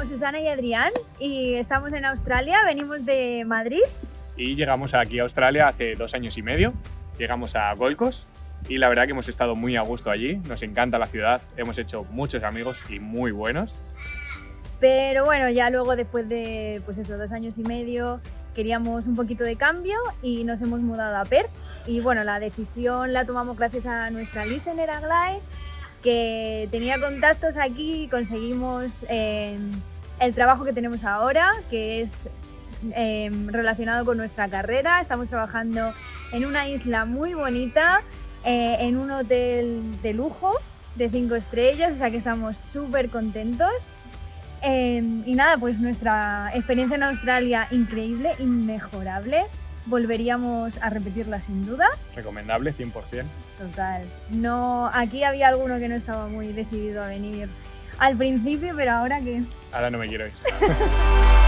somos Susana y Adrián y estamos en Australia, venimos de Madrid. Y llegamos aquí a Australia hace dos años y medio, llegamos a Gold Coast y la verdad que hemos estado muy a gusto allí, nos encanta la ciudad, hemos hecho muchos amigos y muy buenos. Pero bueno, ya luego después de pues eso, dos años y medio queríamos un poquito de cambio y nos hemos mudado a Perth. Y bueno, la decisión la tomamos gracias a nuestra listener Aglai, que tenía contactos aquí y conseguimos eh, el trabajo que tenemos ahora, que es eh, relacionado con nuestra carrera. Estamos trabajando en una isla muy bonita, eh, en un hotel de lujo de cinco estrellas, o sea que estamos súper contentos. y nada, pues nuestra experiencia en Australia increíble, inmejorable volveríamos a repetirla sin duda. Recomendable, 100%. Total. No, aquí había alguno que no estaba muy decidido a venir al principio, pero ahora que... Ahora no me quiero ir.